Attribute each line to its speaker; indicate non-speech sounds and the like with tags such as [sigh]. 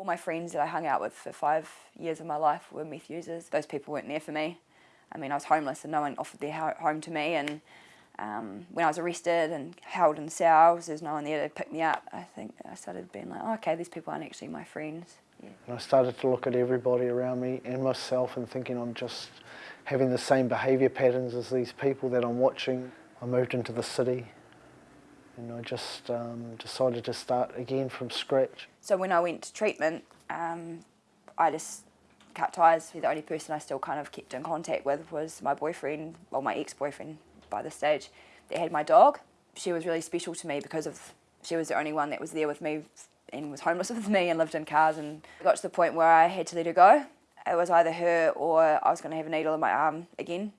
Speaker 1: All my friends that I hung out with for five years of my life were meth users. Those people weren't there for me. I mean, I was homeless and no one offered their home to me and um, when I was arrested and held in cells, there's no one there to pick me up. I think I started being like, oh, okay, these people aren't actually my friends. Yeah.
Speaker 2: And I started to look at everybody around me and myself and thinking I'm just having the same behaviour patterns as these people that I'm watching. I moved into the city and I just um, decided to start again from scratch.
Speaker 1: So when I went to treatment, um, I just cut ties. The only person I still kind of kept in contact with was my boyfriend, well my ex-boyfriend by the stage that had my dog. She was really special to me because of she was the only one that was there with me and was homeless [laughs] with me and lived in cars and got to the point where I had to let her go. It was either her or I was going to have a needle in my arm again